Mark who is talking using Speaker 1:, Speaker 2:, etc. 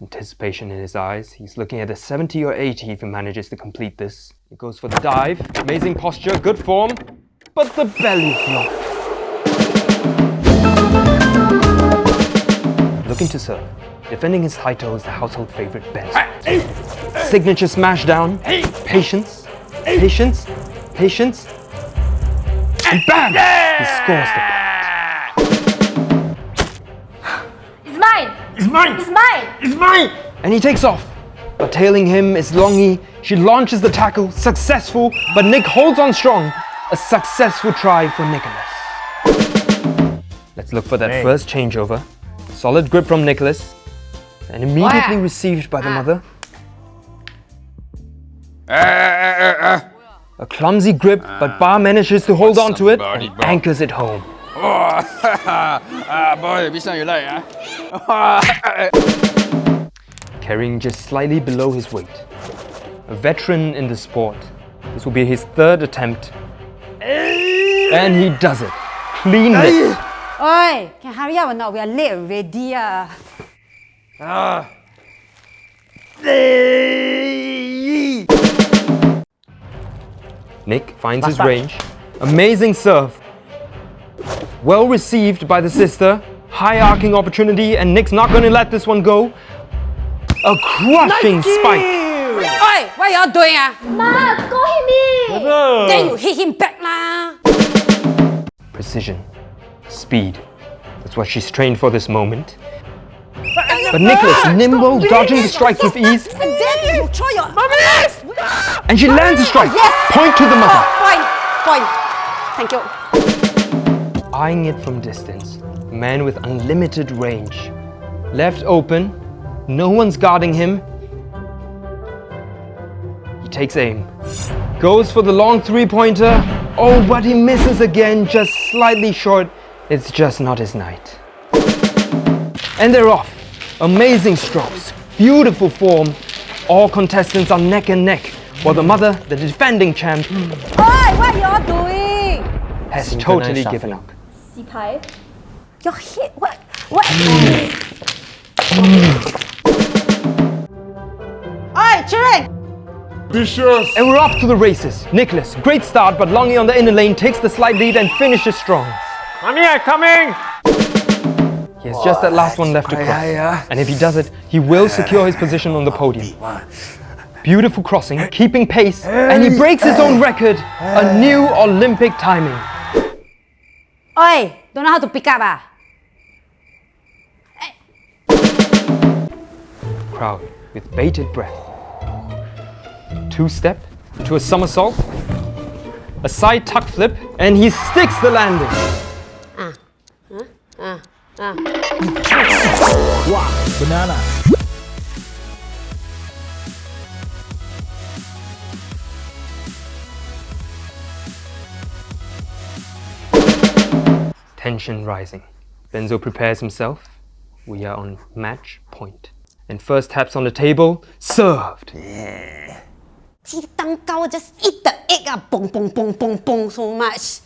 Speaker 1: Anticipation in his eyes. He's looking at a 70 or 80 if he manages to complete this. He goes for the dive. Amazing posture, good form. But the belly flop. Looking to serve. Defending his title is the household favorite Ben. Signature smash down. Patience. Patience. Patience. And bam! He scores the
Speaker 2: It's mine!
Speaker 3: It's mine!
Speaker 2: It's mine!
Speaker 1: and he takes off. But tailing him is Longy. She launches the tackle, successful, but Nick holds on strong. A successful try for Nicholas. Let's look for that
Speaker 3: Hey.
Speaker 1: first changeover. Solid grip from Nicholas, and immediately
Speaker 2: Wow.
Speaker 1: received by the mother.
Speaker 3: Uh, uh, uh,
Speaker 1: A clumsy grip, but Bar manages to hold on to it
Speaker 3: somebody
Speaker 1: and
Speaker 3: bought-
Speaker 1: anchors it home.
Speaker 3: Uh. ah, boy, which one you like, ah?
Speaker 1: carrying just slightly below his weight. A veteran in the sport. This will be his third attempt. And he does it. Clean it.
Speaker 4: Oi, can hurry up or not? We are late already. Uh.
Speaker 3: Ah.
Speaker 1: Nick finds his range. Amazing serve. Well received by the sister. High arcing opportunity, and Nick's not going to let this one go. A crushing spike.
Speaker 4: Oi, what y'all doing? Ah?
Speaker 2: Ma, go hit me!
Speaker 4: Then you hit him back lah.
Speaker 1: Precision. Speed. That's what she's trained for this moment. But Nicholas, nimble, dodging the strikes with ease,
Speaker 4: And then you throw your...
Speaker 1: and she lands a strike. Yes. Point to the mother.
Speaker 4: Point, point. Thank you.
Speaker 1: Eyeing it from distance, a man with unlimited range. Left open, no one's guarding him. He takes aim. Goes for the long three-pointer. Oh, but he misses again, just slightly short. It's just not his night. And they're off. Amazing strokes, beautiful form. All contestants are neck and neck, while the mother, the defending champ,
Speaker 4: Oi, what y'all doing?
Speaker 1: has totally given up.
Speaker 2: 洗牌
Speaker 4: Your hit, what? What? Oi, children!
Speaker 3: Vicious!
Speaker 1: And we're off to the races. Nicholas, great start, but Longy on the inner lane takes the slight lead and finishes strong.
Speaker 3: Mommy, I'm coming!
Speaker 1: He has just that last one left to cross. And if he does it, he will secure his position on the podium. Beautiful crossing, keeping pace, and he breaks his own record, a new Olympic timing.
Speaker 4: Oi, don't know how to pick up ah?
Speaker 1: Crowd with bated breath. Two step to a somersault, a side tuck flip, and he sticks the landing. Ah. Ah. Ah.
Speaker 3: Banana.
Speaker 1: tension rising. Benzo prepares himself. We are on match point. And first taps on the table, served!
Speaker 4: Yeah. See, just eat the egg, ah, up. boom, boom, boom, boom, boom, so much.